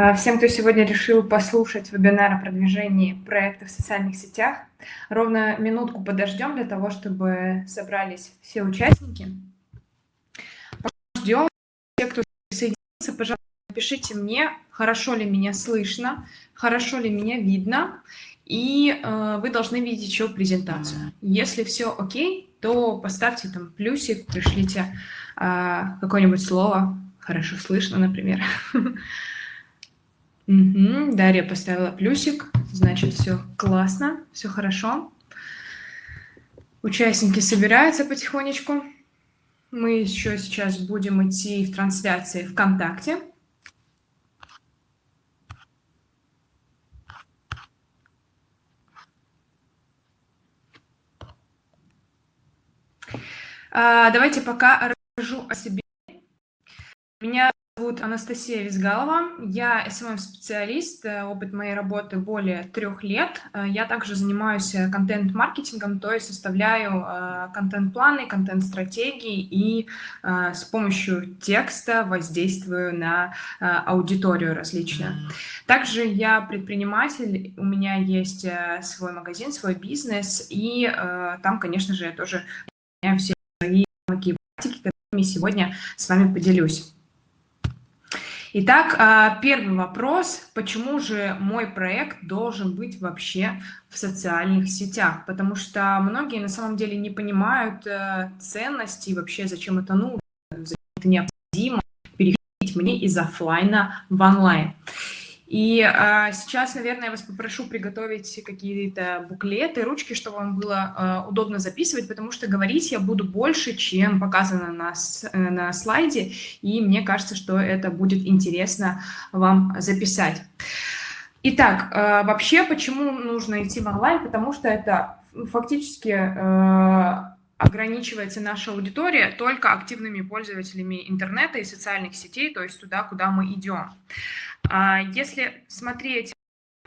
А, всем, кто сегодня решил послушать вебинар о продвижении проекта в социальных сетях, ровно минутку подождем для того, чтобы собрались все участники. Ждем. Те, кто присоединился, пожалуйста, напишите мне, хорошо ли меня слышно, хорошо ли меня видно, и э, вы должны видеть еще презентацию. Если все окей, то поставьте там плюсик, пришлите э, какое-нибудь слово, хорошо слышно, например. Угу, Дарья поставила плюсик, значит, все классно, все хорошо. Участники собираются потихонечку. Мы еще сейчас будем идти в трансляции ВКонтакте. А, давайте пока расскажу о себе. Меня зовут Анастасия Визгалова. Я SMM-специалист. Э, опыт моей работы более трех лет. Э, я также занимаюсь э, контент-маркетингом, то есть составляю контент-планы, контент-стратегии и с помощью текста воздействую на аудиторию различную. Также я предприниматель, у меня есть свой магазин, свой бизнес, и там, конечно же, я тоже все свои навыки и практики, которыми сегодня с вами поделюсь. Итак, а, первый вопрос. Почему же мой проект должен быть вообще в социальных сетях? Потому что многие на самом деле не понимают э, ценности и вообще зачем это нужно, зачем это необходимо переходить мне из офлайна в онлайн. И а, сейчас, наверное, я вас попрошу приготовить какие-то буклеты, ручки, чтобы вам было а, удобно записывать, потому что говорить я буду больше, чем показано на, э, на слайде, и мне кажется, что это будет интересно вам записать. Итак, а, вообще, почему нужно идти в онлайн? Потому что это фактически а, ограничивается наша аудитория только активными пользователями интернета и социальных сетей, то есть туда, куда мы идем. А если смотреть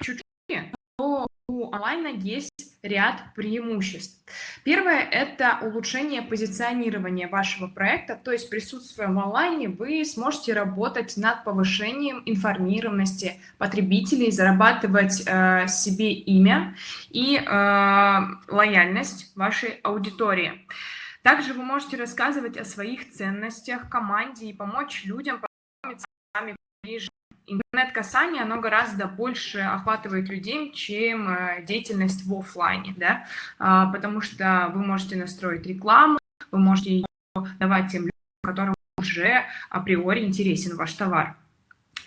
чуть шире, то у онлайна есть ряд преимуществ. Первое – это улучшение позиционирования вашего проекта, то есть присутствуя в онлайне, вы сможете работать над повышением информированности потребителей, зарабатывать э, себе имя и э, лояльность вашей аудитории. Также вы можете рассказывать о своих ценностях, команде и помочь людям познакомиться с вами ближе интернет-касание, оно гораздо больше охватывает людей, чем э, деятельность в офлайне, да, а, потому что вы можете настроить рекламу, вы можете ее давать тем людям, которым уже априори интересен ваш товар.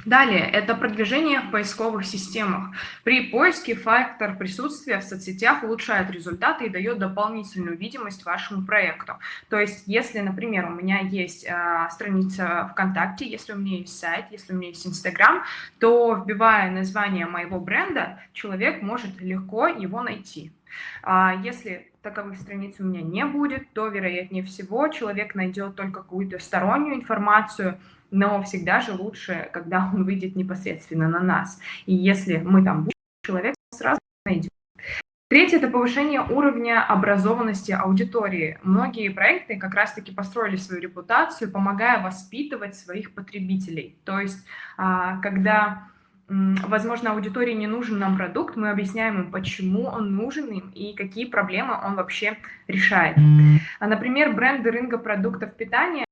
Далее, это продвижение в поисковых системах. При поиске фактор присутствия в соцсетях улучшает результаты и дает дополнительную видимость вашему проекту. То есть, если, например, у меня есть э, страница ВКонтакте, если у меня есть сайт, если у меня есть Инстаграм, то, вбивая название моего бренда, человек может легко его найти. А если таковых страниц у меня не будет, то, вероятнее всего, человек найдет только какую-то стороннюю информацию, но всегда же лучше, когда он выйдет непосредственно на нас. И если мы там будем, человек сразу найдет. Третье – это повышение уровня образованности аудитории. Многие проекты как раз-таки построили свою репутацию, помогая воспитывать своих потребителей. То есть, а, когда возможно, аудитории не нужен нам продукт, мы объясняем им, почему он нужен им и какие проблемы он вообще решает. А, например, бренды рынка продуктов питания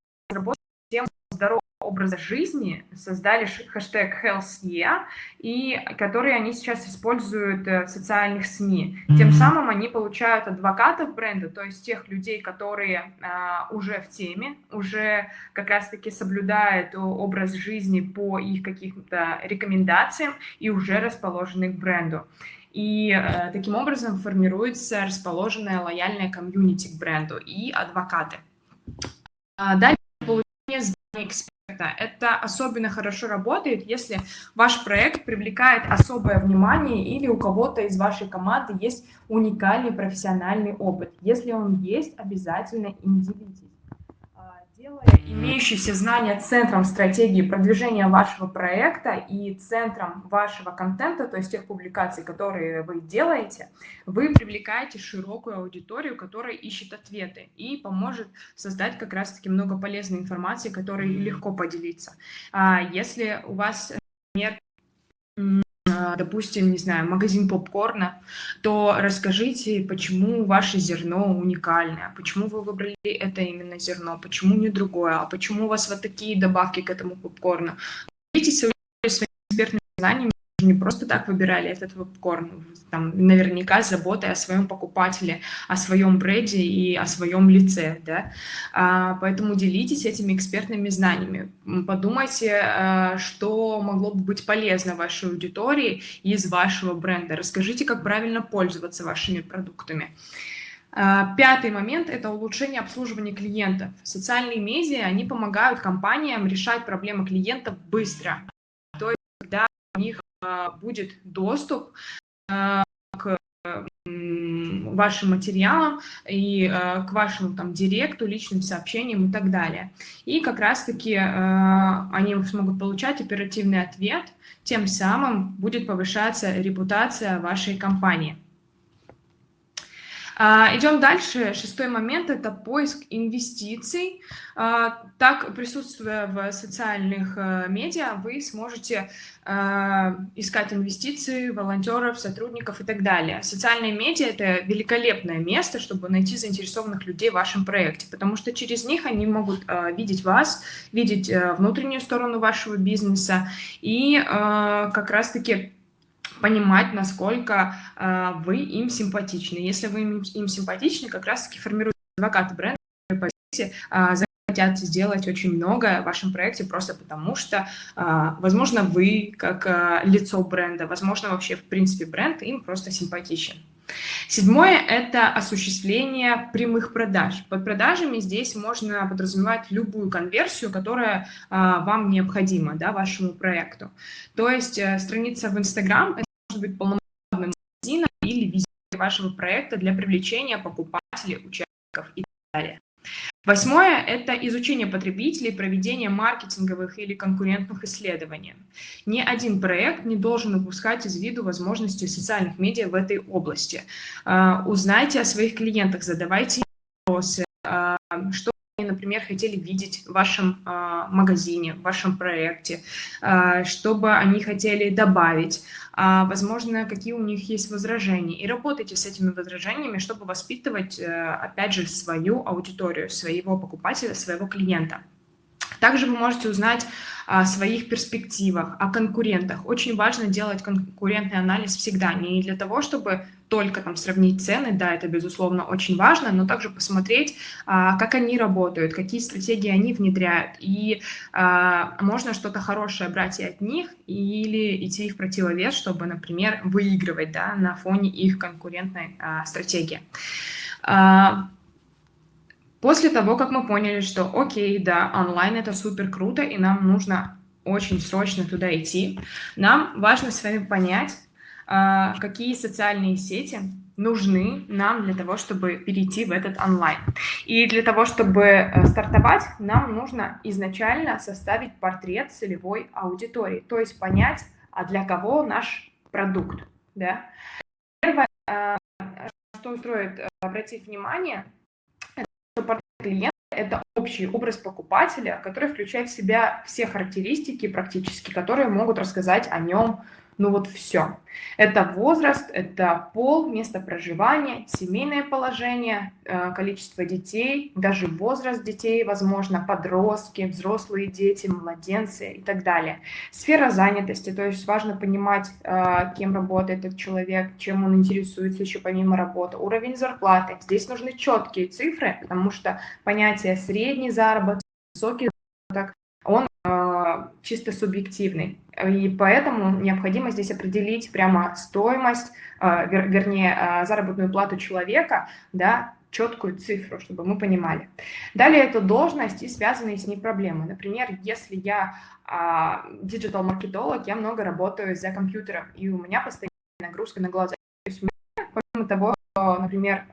здоровья образа жизни, создали хэштег HealthYear, и который они сейчас используют э, в социальных СМИ. Тем самым они получают адвокатов бренда, то есть тех людей, которые а, уже в теме, уже как раз-таки соблюдают образ жизни по их каким-то рекомендациям и уже расположены к бренду. И э, таким образом формируется расположенная лояльная комьюнити к бренду и адвокаты. А здания эксперта это особенно хорошо работает, если ваш проект привлекает особое внимание или у кого-то из вашей команды есть уникальный профессиональный опыт. Если он есть, обязательно им делитесь имеющиеся знания центром стратегии продвижения вашего проекта и центром вашего контента, то есть тех публикаций, которые вы делаете, вы привлекаете широкую аудиторию, которая ищет ответы и поможет создать как раз-таки много полезной информации, которой легко поделиться. А если у вас, а, допустим, не знаю, магазин попкорна, то расскажите, почему ваше зерно уникальное, почему вы выбрали это именно зерно, почему не другое, а почему у вас вот такие добавки к этому попкорну. Делитесь своими экспертными знаниями, не просто так выбирали этот попкорн, там, наверняка с заботой о своем покупателе, о своем бренде и о своем лице, да, а, поэтому делитесь этими экспертными знаниями, подумайте, а, что могло бы быть полезно вашей аудитории из вашего бренда, расскажите, как правильно пользоваться вашими продуктами. А, пятый момент – это улучшение обслуживания клиентов. Социальные медиа, они помогают компаниям решать проблемы клиентов быстро. То есть, когда у них будет доступ а, к вашим материалам и а, к вашему там директу, личным сообщениям и так далее. И как раз-таки они смогут получать оперативный ответ, тем самым будет повышаться репутация вашей компании. А, идем дальше. Шестой момент – это поиск инвестиций. А, так, присутствуя в социальных э, медиа, вы сможете а, искать инвестиции, волонтеров, сотрудников и так далее. Социальные медиа – это великолепное место, чтобы найти заинтересованных людей в вашем проекте, потому что через них они могут видеть вас, видеть э, внутреннюю сторону вашего бизнеса и как раз-таки понимать, насколько э, вы им симпатичны. Если вы им, им симпатичны, как раз-таки формируют адвокаты бренда, по сути, э, хотят сделать очень многое в вашем проекте просто потому, что, э, возможно, вы как э, лицо бренда, возможно, вообще, в принципе, бренд им просто симпатичен. Седьмое – это осуществление прямых продаж. Под продажами здесь можно подразумевать любую конверсию, которая а, вам необходима да, вашему проекту. То есть а, страница в Instagram может быть полномочным магазином или визиткой вашего проекта для привлечения покупателей, участников и так далее. Восьмое – это изучение потребителей, проведение маркетинговых или конкурентных исследований. Ни один проект не должен упускать из виду возможности социальных медиа в этой области. А, узнайте о своих клиентах, задавайте вопросы, а, что например, хотели видеть в вашем э, магазине, в вашем проекте, э, что бы они хотели добавить, э, возможно, какие у них есть возражения. И работайте с этими возражениями, чтобы воспитывать, э, опять же, свою аудиторию, своего покупателя, своего клиента. Также вы можете узнать о своих перспективах, о конкурентах. Очень важно делать конкурентный анализ всегда, не для того, чтобы только там сравнить цены, да, это безусловно очень важно, но также посмотреть, а, как они работают, какие стратегии они внедряют, и а, можно что-то хорошее брать и от них, или идти в противовес, чтобы, например, выигрывать, да, на фоне их конкурентной а, стратегии. После того, как мы поняли, что окей, да, онлайн это супер круто, и нам нужно очень срочно туда идти, нам важно с вами понять, а, какие социальные сети нужны нам для того, чтобы перейти в этот онлайн. И для того, чтобы э, стартовать, нам нужно изначально составить портрет целевой аудитории, то есть понять, а для кого наш продукт. Да? Первое, а, что стоит э, обратить внимание, что портрет клиента – это общий образ покупателя, который включает в себя все характеристики практически, которые могут рассказать о нем ну вот все. Это возраст, это пол, место проживания, семейное положение, э, количество детей, даже возраст детей, возможно, подростки, взрослые дети, младенцы и так далее. Сфера занятости, то есть важно понимать, э, кем работает этот человек, чем он интересуется еще помимо работы. Уровень зарплаты. Здесь нужны четкие цифры, потому что понятие средний заработок, высокий заработок, он э, чисто субъективный. И поэтому необходимо здесь определить прямо стоимость, э, вер, вернее, э, заработную плату человека, да, четкую цифру, чтобы мы понимали. Далее это должность и связанные с ней проблемы. Например, если я диджитал-маркетолог, я много работаю за компьютером, и у меня постоянная нагрузка на глаза. То есть, помимо того, например,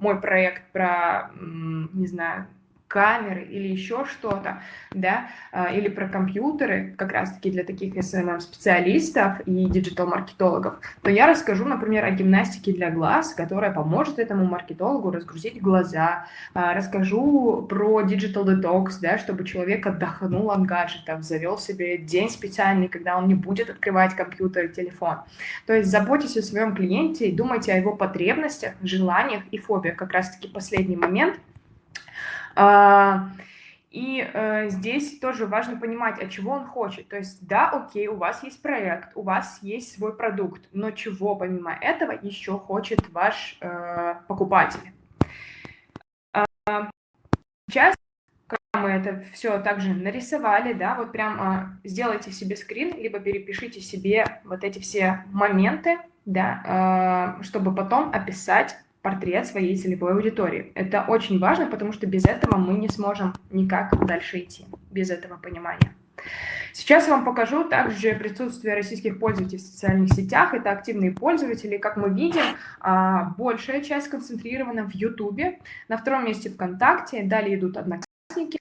мой проект про, не знаю, камеры или еще что-то, да, а, или про компьютеры, как раз-таки для таких SMM-специалистов и диджитал-маркетологов, то я расскажу, например, о гимнастике для глаз, которая поможет этому маркетологу разгрузить глаза, а, расскажу про digital detox, да, чтобы человек отдохнул от гаджетов, завел себе день специальный, когда он не будет открывать компьютер и телефон. То есть заботьтесь о своем клиенте и думайте о его потребностях, желаниях и фобиях. Как раз-таки последний момент – и э, здесь тоже важно понимать, от чего он хочет. То есть, да, окей, у вас есть проект, у вас есть свой продукт, но чего помимо этого еще хочет ваш э, покупатель? Э, сейчас, когда мы это все также нарисовали, да, вот прям э, сделайте себе скрин, либо перепишите себе вот эти все моменты, да, э, чтобы потом описать портрет своей целевой аудитории. Это очень важно, потому что без этого мы не сможем никак дальше идти, без этого понимания. Сейчас я вам покажу также присутствие российских пользователей в социальных сетях. Это активные пользователи. Как мы видим, а, большая часть концентрирована в YouTube, на втором месте ВКонтакте, далее идут Одноклассники.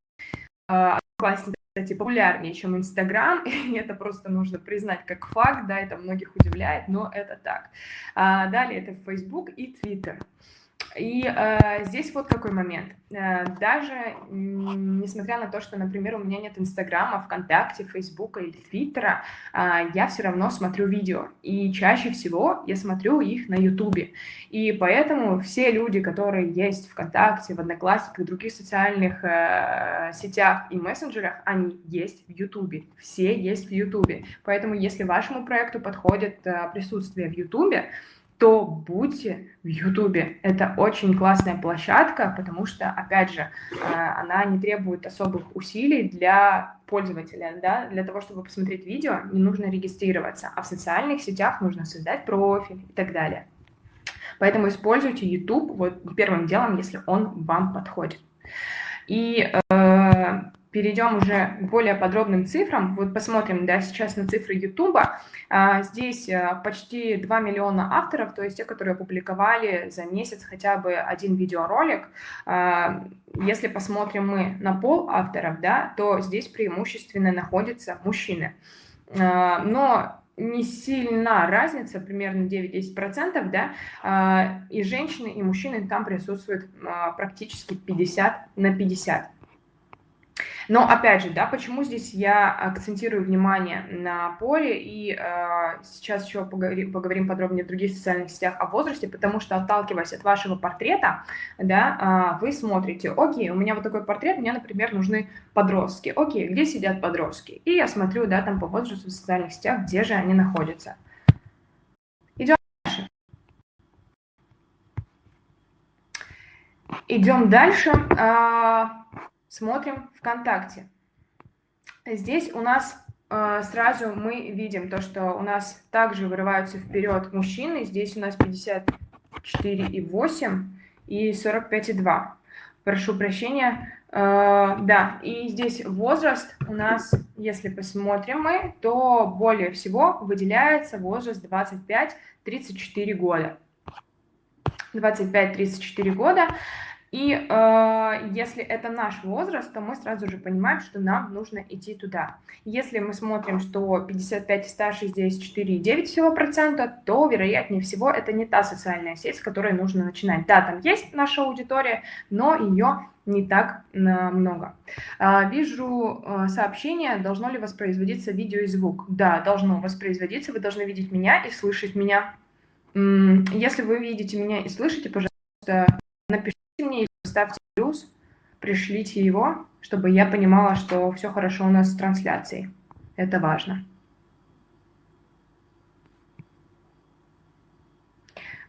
А, Одноклассники, кстати, популярнее, чем Инстаграм, и это просто нужно признать как факт, да, это многих удивляет, но это так. А, далее это Facebook и Twitter. И э, здесь вот какой момент. Э, даже несмотря на то, что, например, у меня нет Инстаграма, ВКонтакте, Фейсбука или Твиттера, э, я все равно смотрю видео. И чаще всего я смотрю их на Ютубе. И поэтому все люди, которые есть ВКонтакте, в Одноклассниках, в других социальных э, сетях и мессенджерах, они есть в Ютубе. Все есть в Ютубе. Поэтому если вашему проекту подходит э, присутствие в Ютубе, то будьте в Ютубе. Это очень классная площадка, потому что, опять же, э, она не требует особых усилий для пользователя. Да? Для того, чтобы посмотреть видео, не нужно регистрироваться, а в социальных сетях нужно создать профиль и так далее. Поэтому используйте YouTube вот первым делом, если он вам подходит. И э, перейдем уже к более подробным цифрам. Вот посмотрим, да, сейчас на цифры YouTube. А, здесь а, почти 2 миллиона авторов, то есть те, которые опубликовали за месяц хотя бы один видеоролик. А, если посмотрим мы на пол авторов, да, то здесь преимущественно находятся мужчины. А, но не сильна разница, примерно 9-10%, да, и женщины, и мужчины там присутствуют практически 50 на 50. Но опять же, да, почему здесь я акцентирую внимание на поле и э, сейчас еще поговорим, поговорим подробнее в других социальных сетях о возрасте, потому что отталкиваясь от вашего портрета, да, э, вы смотрите, окей, у меня вот такой портрет, мне, например, нужны подростки, окей, где сидят подростки? И я смотрю, да, там по возрасту в социальных сетях, где же они находятся. Идем дальше. Идем дальше. Смотрим ВКонтакте. Здесь у нас э, сразу мы видим то, что у нас также вырываются вперед мужчины. Здесь у нас 54,8 и 45,2. Прошу прощения. Э, да, и здесь возраст у нас, если посмотрим мы, то более всего выделяется возраст 25-34 года. 25-34 года. И э, если это наш возраст, то мы сразу же понимаем, что нам нужно идти туда. Если мы смотрим, что 55 и старше здесь 4,9 всего процента, то, вероятнее всего, это не та социальная сеть, с которой нужно начинать. Да, там есть наша аудитория, но ее не так много. Э, вижу э, сообщение, должно ли воспроизводиться видео и звук. Да, должно воспроизводиться, вы должны видеть меня и слышать меня. Если вы видите меня и слышите, пожалуйста, напишите мне, ставьте плюс, пришлите его, чтобы я понимала, что все хорошо у нас с трансляцией. Это важно.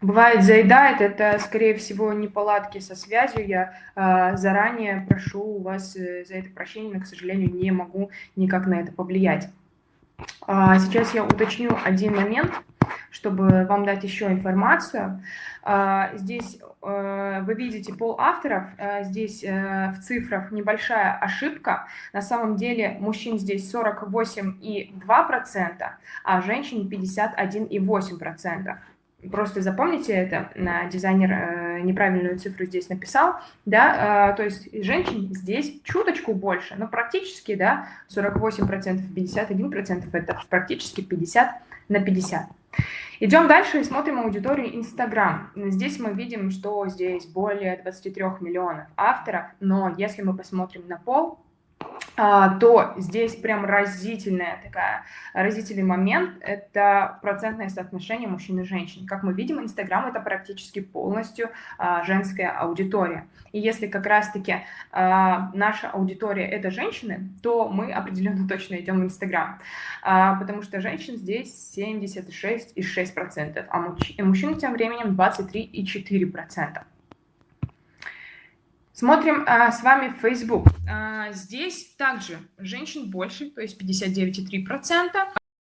Бывает, заедает, это, скорее всего, неполадки со связью. Я э, заранее прошу вас э, за это прощение, но, к сожалению, не могу никак на это повлиять. А, сейчас я уточню один момент, чтобы вам дать еще информацию. А, здесь Э, вы видите пол авторов, э, здесь э, в цифрах небольшая ошибка. На самом деле мужчин здесь 48,2%, а женщин 51,8%. просто запомните это, дизайнер неправильную цифру здесь написал, да, то есть женщин здесь чуточку больше, но практически, да, 48%, 51% это практически 50 на 50. Идем дальше и смотрим аудиторию Instagram. Здесь мы видим, что здесь более 23 миллионов авторов, но если мы посмотрим на пол, то здесь прям разительная такая, разительный момент – это процентное соотношение мужчин и женщин. Как мы видим, Инстаграм – это практически полностью а, женская аудитория. И если как раз-таки а, наша аудитория – это женщины, то мы определенно точно идем в Инстаграм, потому что женщин здесь 76,6%, а мужчин тем временем 23,4%. Смотрим а, с вами Facebook. А, здесь также женщин больше, то есть 59,3%.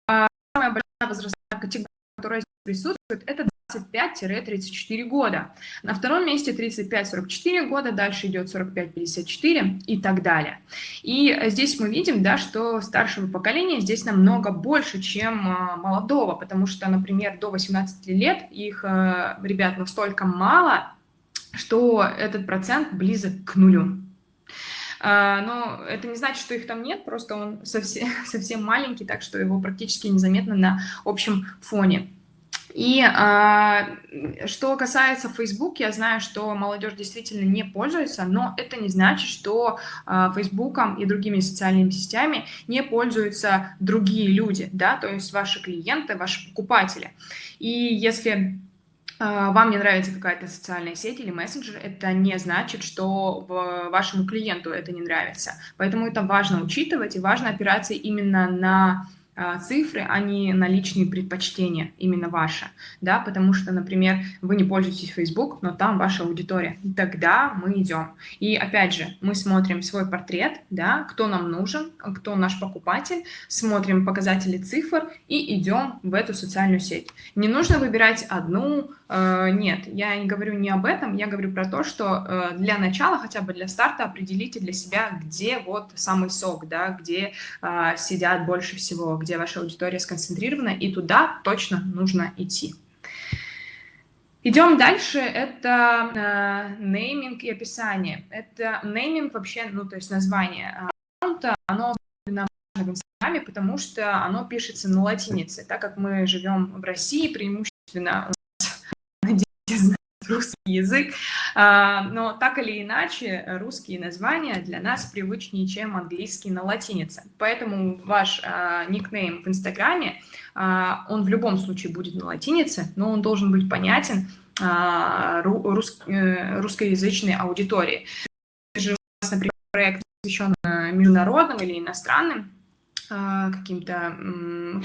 А, самая большая возрастная категория, которая присутствует, это 25-34 года. На втором месте 35-44 года, дальше идет 45-54 и так далее. И здесь мы видим, да, что старшего поколения здесь намного больше, чем а, молодого, потому что, например, до 18 лет их а, ребят настолько мало, что этот процент близок к нулю. А, но это не значит, что их там нет, просто он совсем, совсем маленький, так что его практически незаметно на общем фоне. И а, что касается Facebook, я знаю, что молодежь действительно не пользуется, но это не значит, что а, Фейсбуком и другими социальными сетями не пользуются другие люди, да, то есть ваши клиенты, ваши покупатели. И если вам не нравится какая-то социальная сеть или мессенджер, это не значит, что вашему клиенту это не нравится. Поэтому это важно учитывать и важно опираться именно на а, цифры, а не на личные предпочтения, именно ваши, да, потому что, например, вы не пользуетесь Facebook, но там ваша аудитория, тогда мы идем. И опять же, мы смотрим свой портрет, да, кто нам нужен, кто наш покупатель, смотрим показатели цифр и идем в эту социальную сеть. Не нужно выбирать одну, э, нет, я не говорю не об этом, я говорю про то, что э, для начала, хотя бы для старта, определите для себя, где вот самый сок, да, где э, сидят больше всего, где где ваша аудитория сконцентрирована, и туда точно нужно идти. Идем дальше, это э, нейминг и описание. Это нейминг вообще, ну то есть название аккаунта, оно в Инстаграме, потому что оно пишется на латинице, так как мы живем в России, преимущественно русский язык, а, но так или иначе русские названия для нас привычнее, чем английский на латинице. Поэтому ваш а, никнейм в Инстаграме, а, он в любом случае будет на латинице, но он должен быть понятен рус, э, русскоязычной аудитории. Если же у вас, например, проект посвящен международным или иностранным, каким-то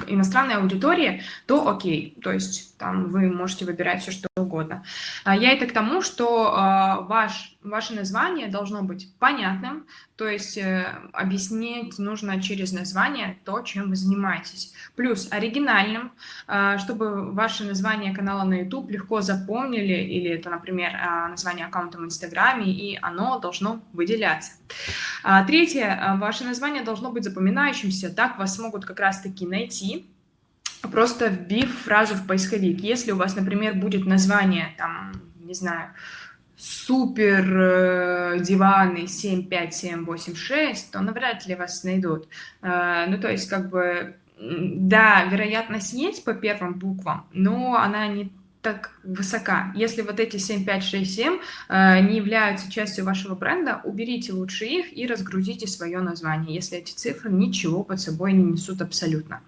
иностранной аудитории, то окей, то есть там вы можете выбирать все, что угодно. А я это к тому, что а, ваш, ваше название должно быть понятным, то есть э, объяснить нужно через название то, чем вы занимаетесь. Плюс оригинальным, а, чтобы ваше название канала на YouTube легко запомнили, или это, например, название аккаунта в Инстаграме, и оно должно выделяться. Третье, ваше название должно быть запоминающимся, так вас смогут как раз-таки найти, просто вбив фразу в поисковик. Если у вас, например, будет название, там, не знаю, супер э, диваны 75786, то навряд ли вас найдут. Э, ну, то есть, как бы, да, вероятность есть по первым буквам, но она не так высока. Если вот эти 7567 э, не являются частью вашего бренда, уберите лучше их и разгрузите свое название, если эти цифры ничего под собой не несут абсолютно.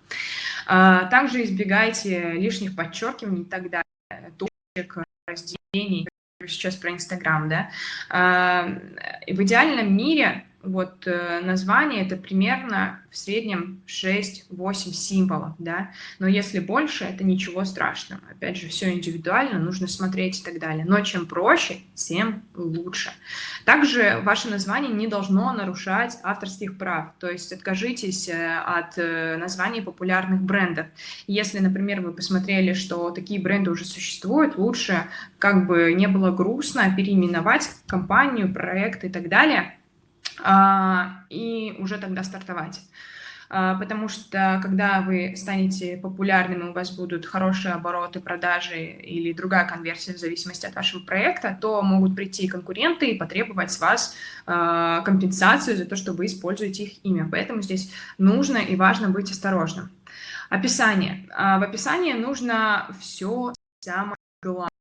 Э, также избегайте лишних подчеркиваний и так далее, точек, разделений. Сейчас про Инстаграм, да. Э, в идеальном мире вот э, название это примерно в среднем 6-8 символов, да, но если больше, это ничего страшного. Опять же, все индивидуально, нужно смотреть и так далее. Но чем проще, тем лучше. Также ваше название не должно нарушать авторских прав, то есть откажитесь э, от э, названий популярных брендов. Если, например, вы посмотрели, что такие бренды уже существуют, лучше, как бы не было грустно, переименовать компанию, проект и так далее – и уже тогда стартовать. а, потому что когда вы станете популярными, у вас будут хорошие обороты, продажи или другая конверсия в зависимости от вашего проекта, то могут прийти конкуренты и потребовать с вас а, компенсацию за то, что вы используете их имя. Поэтому здесь нужно и важно быть осторожным. Описание. А, в описании нужно все самое главное,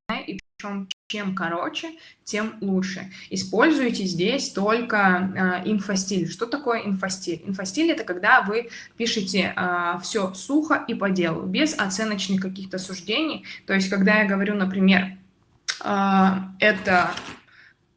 причем чем короче, тем лучше. Используйте здесь только э, инфостиль. Что такое инфостиль? Инфостиль — это когда вы пишете э, все сухо и по делу, без оценочных каких-то суждений. То есть, когда я говорю, например, э, это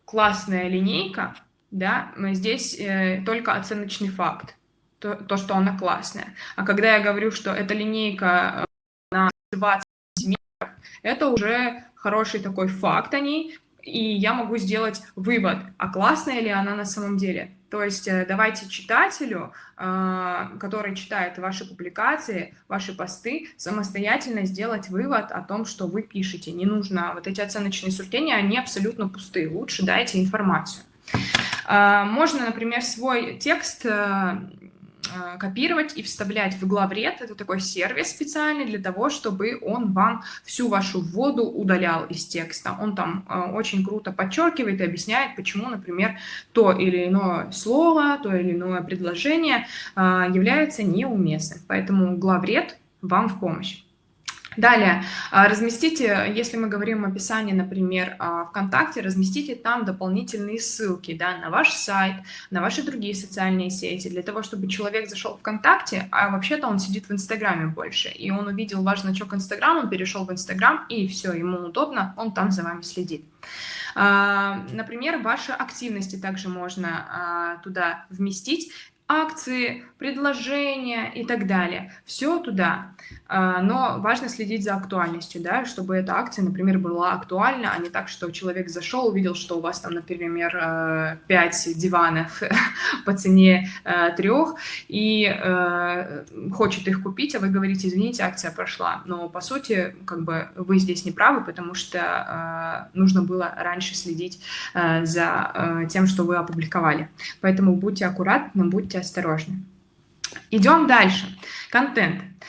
классная линейка, да, здесь э, только оценочный факт, то, то, что она классная. А когда я говорю, что эта линейка э, на 20 сантиметров, это уже хороший такой факт о ней, и я могу сделать вывод, а классная ли она на самом деле. То есть э, давайте читателю, а, который читает ваши публикации, ваши посты, самостоятельно сделать вывод о том, что вы пишете. Не нужно вот эти оценочные суждения, они абсолютно пустые. Лучше дайте информацию. А, можно, например, свой текст э, Э, копировать и вставлять в главред. Это такой сервис специальный для того, чтобы он вам всю вашу вводу удалял из текста. Он там э, очень круто подчеркивает и объясняет, почему, например, то или иное слово, то или иное предложение э, является неуместным. Поэтому главред вам в помощь. Далее, а, разместите, если мы говорим о описании, например, а, ВКонтакте, разместите там дополнительные ссылки да, на ваш сайт, на ваши другие социальные сети, для того, чтобы человек зашел в ВКонтакте, а вообще-то он сидит в Инстаграме больше, и он увидел ваш значок Инстаграм, он перешел в Инстаграм, и все, ему удобно, он там за вами следит. А, например, ваши активности также можно туда вместить акции, предложения и так далее. Все туда. А, но важно следить за актуальностью, да, чтобы эта акция, например, была актуальна, а не так, что человек зашел, увидел, что у вас там, например, 5 э, диванов по цене э, трех и э, хочет их купить, а вы говорите, извините, акция прошла. Но, по сути, как бы вы здесь не правы, потому что нужно было раньше следить за тем, что вы опубликовали. Поэтому будьте аккуратны, будьте осторожны. Идем дальше. Контент. А,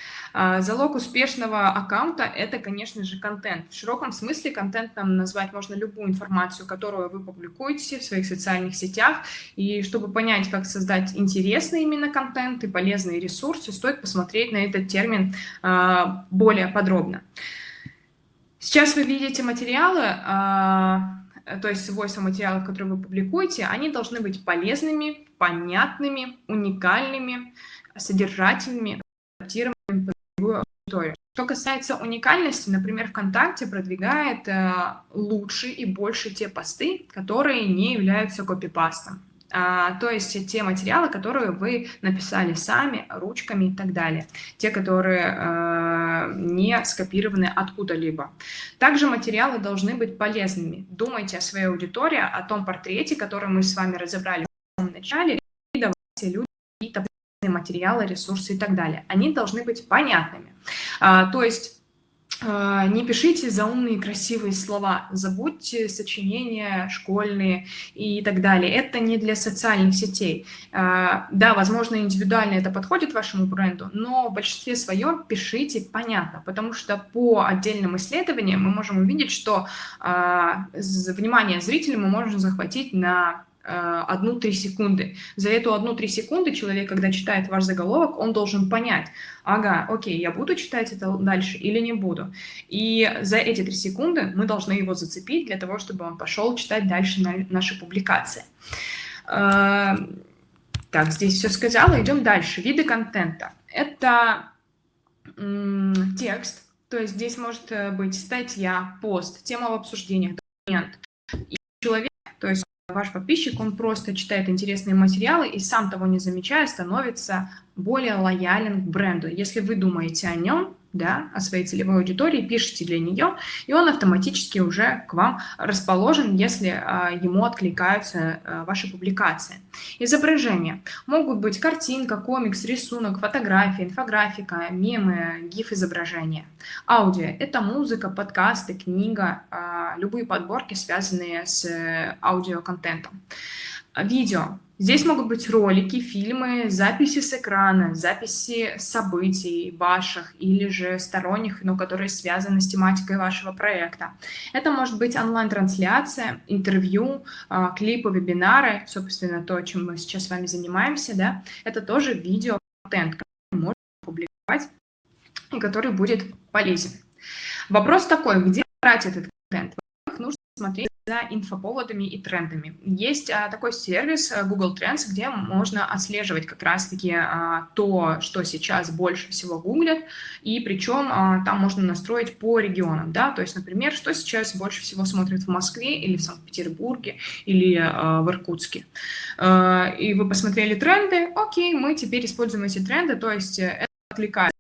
залог успешного аккаунта – это, конечно же, контент. В широком смысле контентом назвать можно любую информацию, которую вы публикуете в своих социальных сетях. И чтобы понять, как создать интересный именно контент и полезные ресурсы, стоит посмотреть на этот термин а, более подробно. Сейчас вы видите материалы, а, то есть свойства материалов, которые вы публикуете, они должны быть полезными, понятными, уникальными, содержательными, адаптированными аудиторию. Что касается уникальности, например, ВКонтакте продвигает э, лучше и больше те посты, которые не являются копипастом. А, то есть те материалы, которые вы написали сами, ручками и так далее. Те, которые э, не скопированы откуда-либо. Также материалы должны быть полезными. Думайте о своей аудитории, о том портрете, который мы с вами разобрали в самом начале, и давайте людям какие-то материалы, ресурсы и так далее. Они должны быть понятными. А, то есть а, не пишите заумные красивые слова, забудьте сочинения школьные и так далее. Это не для социальных сетей. А, да, возможно, индивидуально это подходит вашему бренду, но в большинстве своем пишите понятно, потому что по отдельным исследованиям мы можем увидеть, что а, внимание зрителя мы можем захватить на одну-три секунды. За эту одну-три секунды человек, когда читает ваш заголовок, он должен понять, ага, окей, я буду читать это дальше или не буду. И за эти три секунды мы должны его зацепить для того, чтобы он пошел читать дальше на наши публикации. А, так, здесь все сказала, идем дальше. Виды контента. Это текст, то есть здесь может э, быть статья, пост, тема в обсуждениях, документ. И человек, то есть ваш подписчик, он просто читает интересные материалы и сам того не замечая становится более лоялен к бренду. Если вы думаете о нем, да, о своей целевой аудитории, пишите для нее, и он автоматически уже к вам расположен, если а, ему откликаются а, ваши публикации. Изображения. Могут быть картинка, комикс, рисунок, фотография, инфографика, мемы, гиф-изображения. Аудио – это музыка, подкасты, книга, а, любые подборки, связанные с аудиоконтентом. А, видео. Здесь могут быть ролики, фильмы, записи с экрана, записи событий ваших или же сторонних, но которые связаны с тематикой вашего проекта. Это может быть онлайн-трансляция, интервью, а, клипы, вебинары, собственно, то, чем мы сейчас с вами занимаемся, да, это тоже видео-контент, который можно публиковать и который будет полезен. Вопрос такой, где брать этот контент? Нужно смотреть за инфоповодами и трендами. Есть а, такой сервис а, Google Trends, где можно отслеживать как раз-таки а, то, что сейчас больше всего гуглят, и причем а, там можно настроить по регионам, да, то есть, например, что сейчас больше всего смотрят в Москве или в Санкт-Петербурге или а, в Иркутске. А, и вы посмотрели тренды, окей, мы теперь используем эти тренды, то есть э, это откликается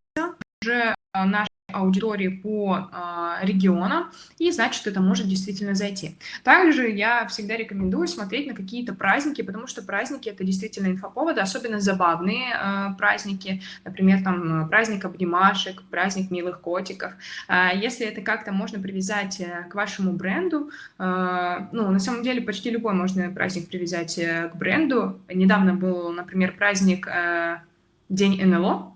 уже наш аудитории по э, регионам, и значит, это может действительно зайти. Также я всегда рекомендую смотреть на какие-то праздники, потому что праздники — это действительно инфоповоды, особенно забавные э, праздники, например, там праздник обнимашек, праздник милых котиков. Э, если это как-то можно привязать э, к вашему бренду, э, ну, на самом деле почти любой можно праздник привязать э, к бренду. Недавно был, например, праздник э, День НЛО,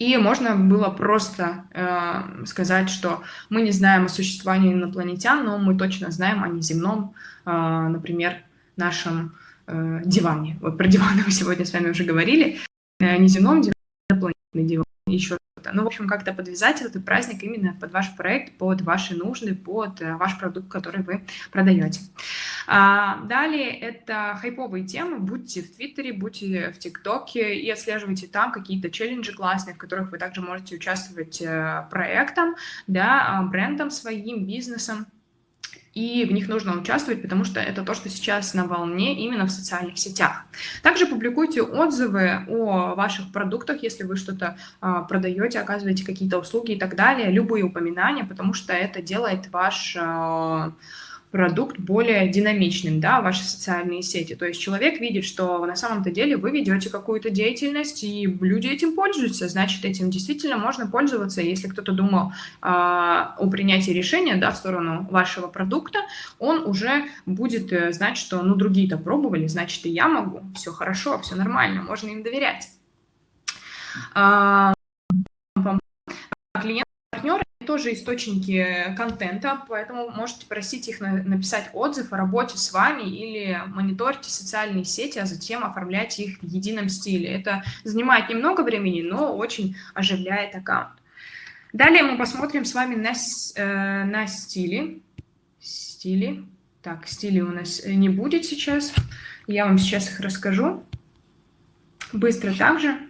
и можно было просто э, сказать, что мы не знаем о существовании инопланетян, но мы точно знаем о неземном, э, например, нашем э, диване. Вот про диваны мы сегодня с вами уже говорили. Э, неземном диване, инопланетный диван, еще. Ну, в общем, как-то подвязать этот праздник именно под ваш проект, под ваши нужды, под э, ваш продукт, который вы продаете. А, далее это хайповые темы. Будьте в Твиттере, будьте в ТикТоке и отслеживайте там какие-то челленджи классные, в которых вы также можете участвовать э, проектом, да, а, брендом своим, бизнесом и в них нужно участвовать, потому что это то, что сейчас на волне именно в социальных сетях. Также публикуйте отзывы о ваших продуктах, если вы что-то а, продаете, оказываете какие-то услуги и так далее, любые упоминания, потому что это делает ваш... А, продукт более динамичным, да, ваши социальные сети. То есть человек видит, что на самом-то деле вы ведете какую-то деятельность, и люди этим пользуются, значит, этим действительно можно пользоваться. Если кто-то думал э, о принятии решения, да, в сторону вашего продукта, он уже будет э, знать, что, ну, другие-то пробовали, значит, и я могу, все хорошо, все нормально, можно им доверять. А, клиент партнеры тоже источники контента, поэтому можете просить их на, написать отзыв о работе с вами или мониторьте социальные сети, а затем оформляйте их в едином стиле. Это занимает немного времени, но очень оживляет аккаунт. Далее мы посмотрим с вами на, э, на стили. Стили. Так, стили у нас не будет сейчас. Я вам сейчас их расскажу. Быстро также.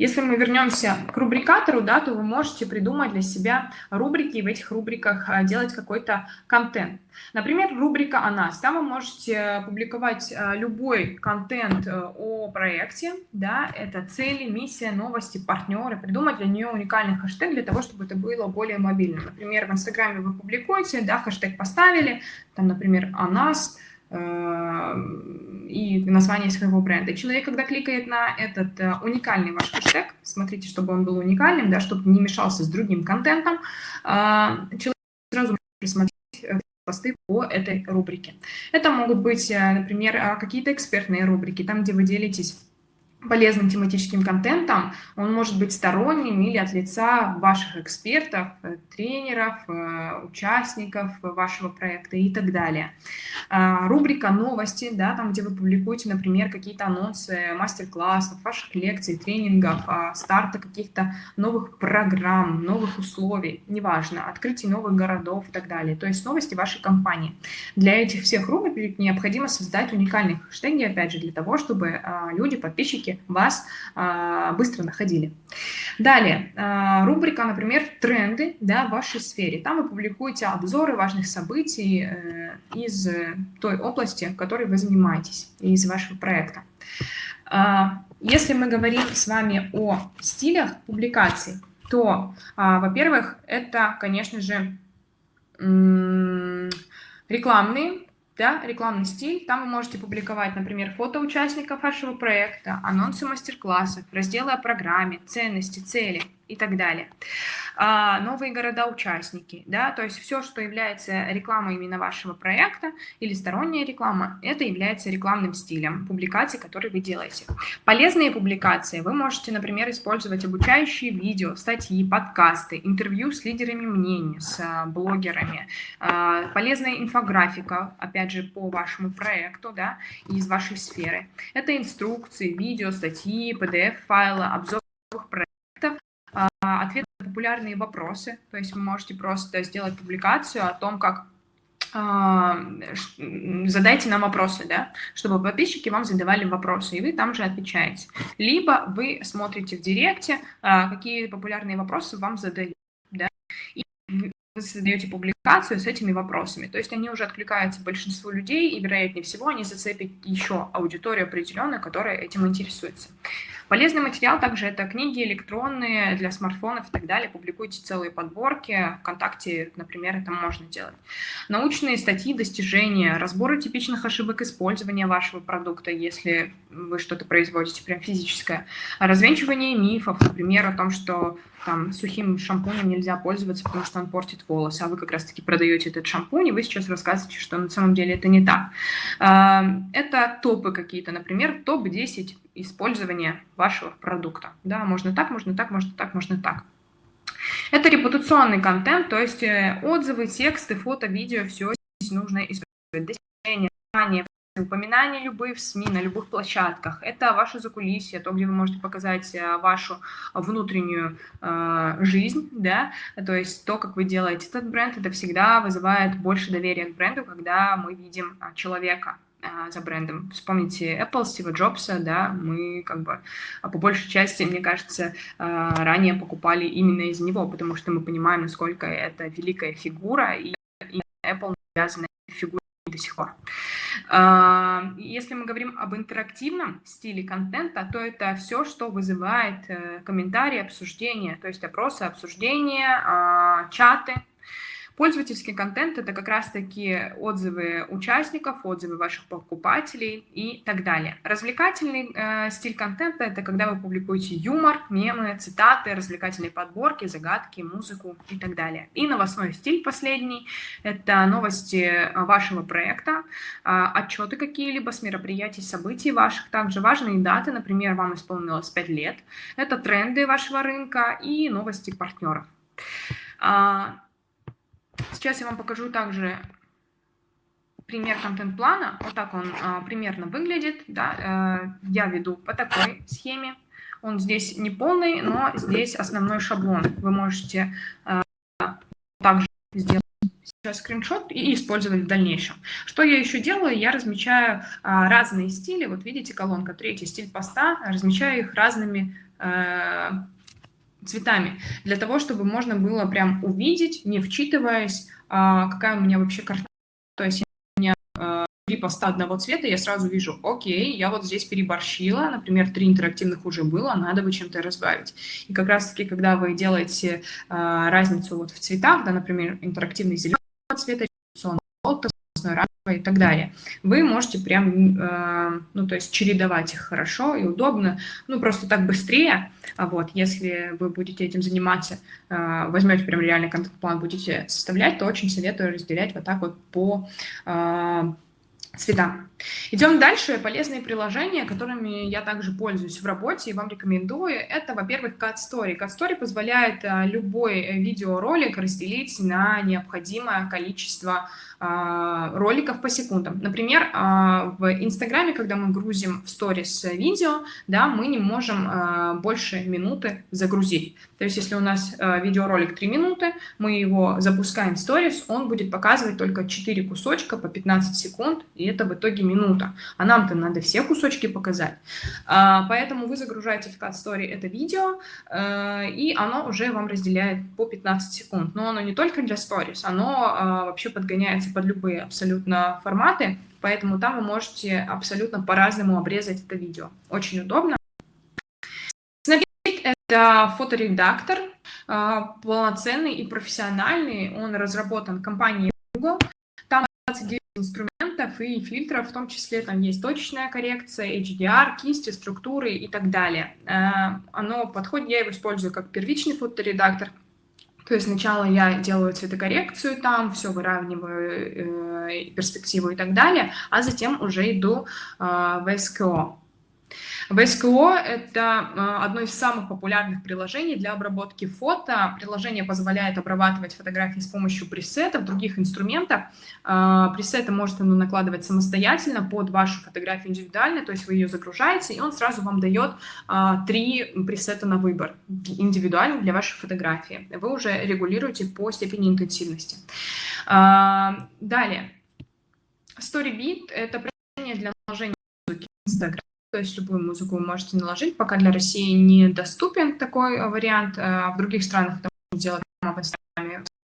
Если мы вернемся к рубрикатору, да, то вы можете придумать для себя рубрики и в этих рубриках а, делать какой-то контент. Например, рубрика «О нас». Там вы можете публиковать а, любой контент э, о проекте, да, это цели, миссия, новости, партнеры, придумать для нее уникальный хэштег для того, чтобы это было более мобильным. Например, в Инстаграме вы публикуете, да, хэштег поставили, там, например, «О нас», и название своего бренда. человек, когда кликает на этот э, уникальный ваш хэштег, смотрите, чтобы он был уникальным, да, чтобы не мешался с другим контентом, э, человек сразу может просмотреть посты по этой рубрике. Это могут быть, например, какие-то экспертные рубрики, там, где вы делитесь полезным тематическим контентом, он может быть сторонним или от лица ваших экспертов, э, тренеров, э, участников вашего проекта и так далее. А, рубрика «Новости», да, там, где вы публикуете, например, какие-то анонсы мастер-классов, ваших лекций, тренингов, а, старта каких-то новых программ, новых условий, неважно, открытий новых городов и так далее. То есть новости вашей компании. Для этих всех рубрик необходимо создать уникальные хэштеги, опять же, для того, чтобы а, люди, подписчики, подписчики вас а, быстро находили. Далее, а, рубрика, например, тренды да, в вашей сфере. Там вы публикуете обзоры важных событий э, из той области, которой вы занимаетесь, из вашего проекта. А, если мы говорим с вами о стилях публикаций, то, во-первых, это, конечно же, рекламные да, рекламный стиль. Там вы можете публиковать, например, фото участников вашего проекта, анонсы мастер-классов, разделы о программе, ценности, цели и так далее. А, новые города-участники, да, то есть все, что является рекламой именно вашего проекта или сторонняя реклама, это является рекламным стилем публикаций, которые вы делаете. Полезные публикации вы можете, например, использовать обучающие видео, статьи, подкасты, интервью с лидерами мнений, с а, блогерами, а, полезная инфографика, опять же, по вашему проекту, да, из вашей сферы. Это инструкции, видео, статьи, PDF-файлы, обзор проектов, ответы на популярные вопросы. То есть вы можете просто сделать публикацию о том, как задайте нам вопросы, да, чтобы подписчики вам задавали вопросы, и вы там же отвечаете. Либо вы смотрите в директе, какие популярные вопросы вам задают, да, и вы создаете публикацию с этими вопросами. То есть они уже откликаются большинству людей, и, вероятнее всего, они зацепят еще аудиторию определенную, которая этим интересуется. Полезный материал также это книги электронные для смартфонов и так далее. Публикуйте целые подборки. Вконтакте, например, это можно делать. Научные статьи, достижения, разборы типичных ошибок использования вашего продукта, если вы что-то производите, прям физическое. Развенчивание мифов, например, о том, что там сухим шампунем нельзя пользоваться, потому что он портит волосы, а вы как раз-таки продаете этот шампунь, и вы сейчас рассказываете, что на самом деле это не так. А, это топы какие-то, например, топ-10 использования вашего продукта. Да, можно так, можно так, можно так, можно так. Это репутационный контент, то есть э, отзывы, тексты, фото, видео, все здесь нужно использовать. Достижения, упоминания любые в СМИ, на любых площадках. Это ваше закулисье, то, где вы можете показать э, вашу внутреннюю э, жизнь, да, то есть то, как вы делаете этот бренд, это всегда вызывает больше доверия к бренду, когда мы видим а, человека, а, за брендом. Вспомните Apple, Стива Джобса, да, мы как бы по большей части, мне кажется, а, ранее покупали именно из него, потому что мы понимаем, насколько это великая фигура, и Apple навязана до сих пор. А, если мы говорим об интерактивном стиле контента, то это все, что вызывает э, комментарии, обсуждения, то есть опросы, обсуждения, чаты, Пользовательский контент – это как раз-таки отзывы участников, отзывы ваших покупателей и так далее. Развлекательный э, стиль контента – это когда вы публикуете юмор, мемы, цитаты, развлекательные подборки, загадки, музыку и так далее. И новостной стиль последний – это новости вашего проекта, э, отчеты какие-либо с мероприятий, событий ваших, также важные даты, например, вам исполнилось 5 лет. Это тренды вашего рынка и новости партнеров. А, Сейчас я вам покажу также пример контент-плана. Вот так он а, примерно выглядит. Да? Э, я веду по такой схеме. Он здесь не полный, но здесь основной шаблон. Вы можете э, также сделать сейчас скриншот и использовать в дальнейшем. Что я еще делаю? Я размечаю а, разные стили. Вот видите, колонка третий, стиль поста. Размечаю их разными э, цветами, для того, чтобы можно было прям увидеть, не вчитываясь, а, какая у меня вообще карта. То есть у меня а, три поста одного цвета, я сразу вижу, окей, я вот здесь переборщила, например, три интерактивных уже было, надо бы чем-то разбавить. И как раз-таки, когда вы делаете а, разницу вот в цветах, да, например, интерактивный зеленого цвета, желтого, и так далее. Вы можете прям, э, ну, то есть чередовать их хорошо и удобно, ну, просто так быстрее, а вот, если вы будете этим заниматься, э, возьмете прям реальный контент-план, будете составлять, то очень советую разделять вот так вот по э, цветам. Идем дальше. Полезные приложения, которыми я также пользуюсь в работе и вам рекомендую. Это, во-первых, Cut Story. Cut Story позволяет любой видеоролик разделить на необходимое количество а, роликов по секундам. Например, а, в Инстаграме, когда мы грузим в сторис видео, да, мы не можем а, больше минуты загрузить. То есть, если у нас видеоролик 3 минуты, мы его запускаем в сторис, он будет показывать только 4 кусочка по 15 секунд, и это в итоге минута. А нам-то надо все кусочки показать. Поэтому вы загружаете в Cut Story это видео, и оно уже вам разделяет по 15 секунд. Но оно не только для сторис, оно вообще подгоняется под любые абсолютно форматы, поэтому там вы можете абсолютно по-разному обрезать это видео. Очень удобно. Snapseed — это фоторедактор, а, полноценный и профессиональный. Он разработан компанией Google. Там 29 инструментов, инструментов и фильтров, в том числе там есть точечная коррекция, HDR, кисти, структуры и так далее. Э, оно подходит, я его использую как первичный фоторедактор, то есть сначала я делаю цветокоррекцию там, все выравниваю, э, перспективу и так далее, а затем уже иду э, в СКО. VSCO — это а, одно из самых популярных приложений для обработки фото. Приложение позволяет обрабатывать фотографии с помощью пресетов, других инструментов. А, пресеты может оно накладывать самостоятельно под вашу фотографию индивидуально, то есть вы ее загружаете, и он сразу вам дает а, три пресета на выбор, индивидуально для вашей фотографии. Вы уже регулируете по степени интенсивности. Далее. StoryBeat — это приложение для наложения музыки Instagram то есть любую музыку вы можете наложить. Пока для России недоступен такой э, вариант. Э, в других странах это можно делать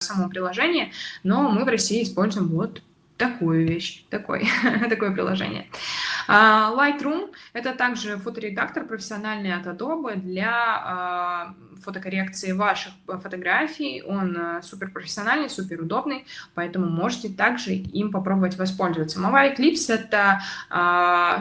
в самом приложении, но мы в России используем вот такую вещь, такой, такое приложение. А, Lightroom — это также фоторедактор профессиональный от Adobe для а, фотокоррекции ваших фотографий. Он а, супер профессиональный, супер удобный, поэтому можете также им попробовать воспользоваться. Mobile Clips — это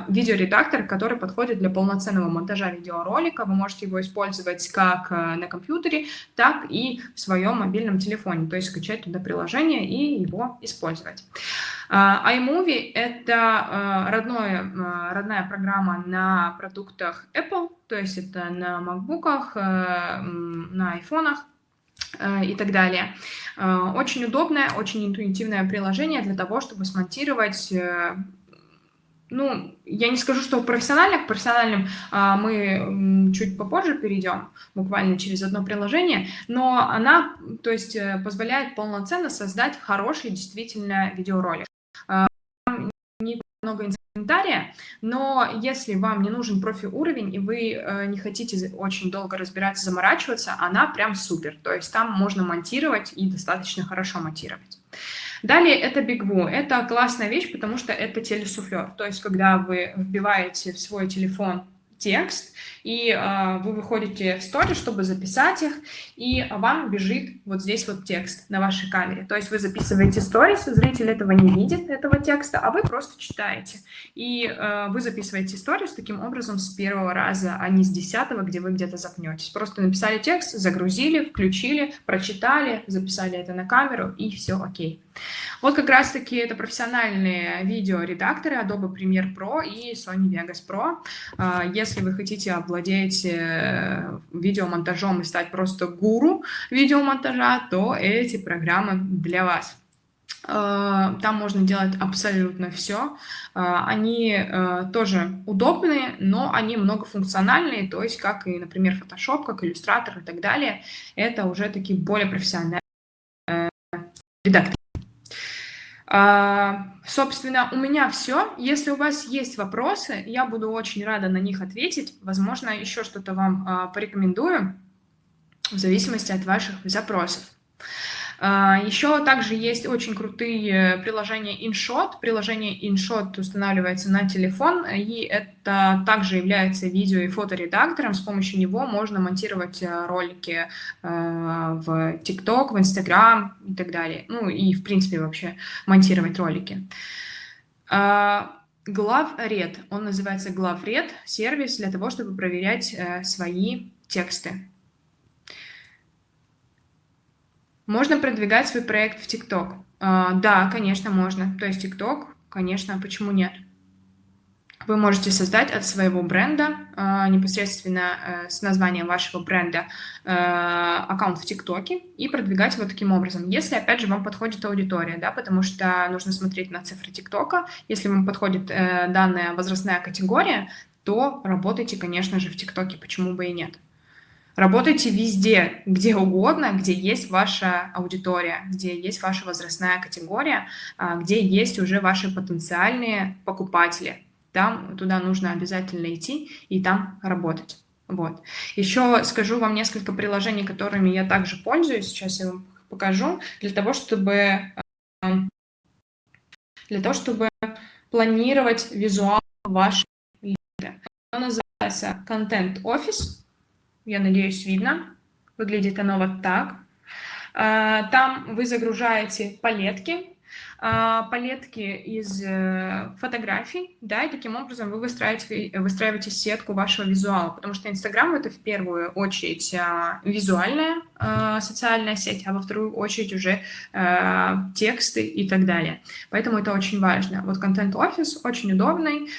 видеоредактор, который подходит для полноценного монтажа видеоролика. Вы можете его использовать как на компьютере, так и в своем мобильном телефоне, то есть скачать туда приложение и его использовать. iMovie — это родное Э, родная программа на продуктах Apple, то есть это на MacBook'ах, э, на айфонах э, и так далее. Очень удобное, очень интуитивное приложение для того, чтобы смонтировать ну, я не скажу, что профессионально, к профессиональным а, мы чуть попозже перейдем, буквально через одно приложение, но она, то есть, позволяет полноценно создать хороший действительно видеоролик. Не много комментария, но если вам не нужен профи-уровень и вы э, не хотите очень долго разбираться, заморачиваться, она прям супер. То есть там можно монтировать и достаточно хорошо монтировать. Далее это Bigwoo. Это классная вещь, потому что это телесуфлер. То есть когда вы вбиваете в свой телефон текст, и э, вы выходите в стори, чтобы записать их, и вам бежит вот здесь вот текст на вашей камере. То есть вы записываете сторис, зритель этого не видит, этого текста, а вы просто читаете. И э, вы записываете сторис таким образом с первого раза, а не с десятого, где вы где-то запнетесь. Просто написали текст, загрузили, включили, прочитали, записали это на камеру, и все окей. Вот как раз-таки это профессиональные видеоредакторы Adobe Premiere Pro и Sony Vegas Pro. А, если вы хотите обладать э, видеомонтажом и стать просто гуру видеомонтажа, то эти программы для вас. А, там можно делать абсолютно все. А, они э, тоже удобные, но они многофункциональные, то есть как и, например, Photoshop, как Illustrator и так далее. Это уже такие более профессиональные э, редакторы. А, собственно, у меня все. Если у вас есть вопросы, я буду очень рада на них ответить. Возможно, еще что-то вам а, порекомендую в зависимости от ваших запросов. А, Еще также есть очень крутые приложения InShot. Приложение InShot устанавливается на телефон, и это также является видео- и фоторедактором. С помощью него можно монтировать э, ролики э, в TikTok, в Instagram и так далее. Ну и, в принципе, вообще монтировать ролики. GloveRed, он называется GloveRed, сервис для того, чтобы проверять э, свои тексты. Можно продвигать свой проект в ТикТок? А, да, конечно, можно. То есть ТикТок, конечно, почему нет? Вы можете создать от своего бренда, а, непосредственно э, с названием вашего бренда, э, аккаунт в ТикТоке и продвигать его таким образом. Если, опять же, вам подходит аудитория, да, потому что нужно смотреть на цифры ТикТока. Если вам подходит э, данная возрастная категория, то работайте, конечно же, в ТикТоке, почему бы и нет. Работайте везде, где угодно, где есть ваша аудитория, где есть ваша возрастная категория, а, где есть уже ваши потенциальные покупатели. Там туда нужно обязательно идти и там работать. Вот. Еще скажу вам несколько приложений, которыми я также пользуюсь. Сейчас я вам покажу. Для того, чтобы, для того, чтобы планировать визуал вашей лиды. Оно называется Content Office. Я надеюсь, видно. Выглядит оно вот так. А, там вы загружаете палетки, палетки из э, фотографий, да, и таким образом вы выстраиваете, выстраиваете сетку вашего визуала, потому что Инстаграм — это в первую очередь а, визуальная а, социальная сеть, а во вторую очередь уже тексты и так далее. Поэтому это очень важно. Вот контент-офис очень удобный.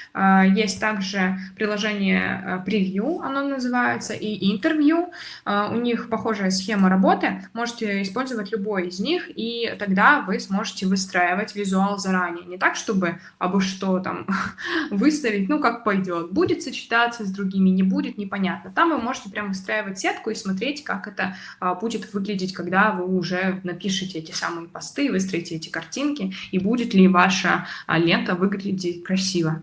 Есть также приложение превью, оно называется, и интервью. У них похожая схема работы. Можете использовать любой из них, и тогда вы сможете выстраивать визуал заранее. Не так, чтобы абы что там выставить, ну, как пойдет. Будет сочетаться с другими, не будет, непонятно. Там вы можете прям выстраивать сетку и смотреть, как это а, будет выглядеть, когда вы уже напишете эти самые посты, выстроите эти картинки, и будет ли ваша а, лента выглядеть красиво.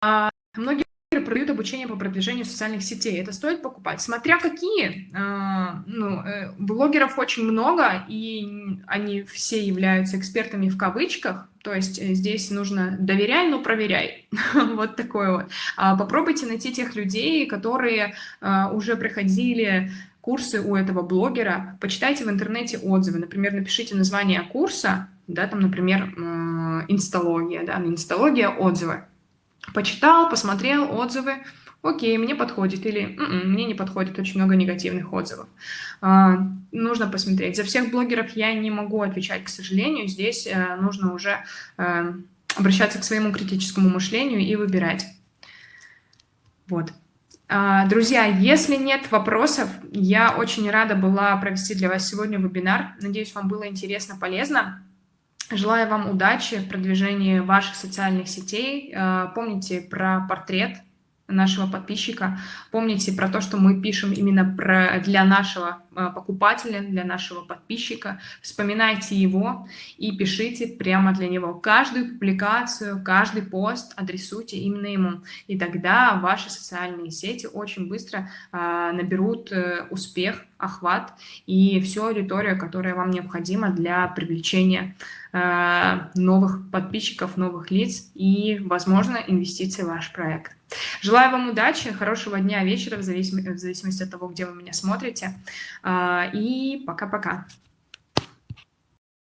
А, многие продают обучение по продвижению социальных сетей. Это стоит покупать. Смотря какие. А, ну, э, блогеров очень много, и они все являются экспертами в кавычках. То есть э, здесь нужно доверяй, но проверяй. вот такое вот. А попробуйте найти тех людей, которые а, уже проходили курсы у этого блогера. Почитайте в интернете отзывы. Например, напишите название курса, да, там, например, инсталогия, да, инсталогия, отзывы Почитал, посмотрел отзывы, окей, мне подходит, или М «М-м, -м, мне не подходит, очень много негативных отзывов. А, нужно посмотреть. За всех блогеров я не могу отвечать, к сожалению. Здесь а, нужно уже а, обращаться к своему критическому мышлению и выбирать. Вот. А, друзья, если нет вопросов, я очень рада была провести для вас сегодня вебинар. Надеюсь, вам было интересно, полезно. Желаю вам удачи в продвижении ваших социальных сетей. Э, помните про портрет нашего подписчика. Помните про то, что мы пишем именно про, для нашего э, покупателя, для нашего подписчика. Вспоминайте его и пишите прямо для него. Каждую публикацию, каждый пост адресуйте именно ему. И тогда ваши социальные сети очень быстро э, наберут э, успех, охват и всю аудиторию, которая вам необходима для привлечения Э, новых подписчиков, новых лиц и, возможно, инвестиций в ваш проект. Желаю вам удачи, хорошего дня, вечера, в зависимости, в зависимости от того, где вы меня смотрите. Э, и пока-пока.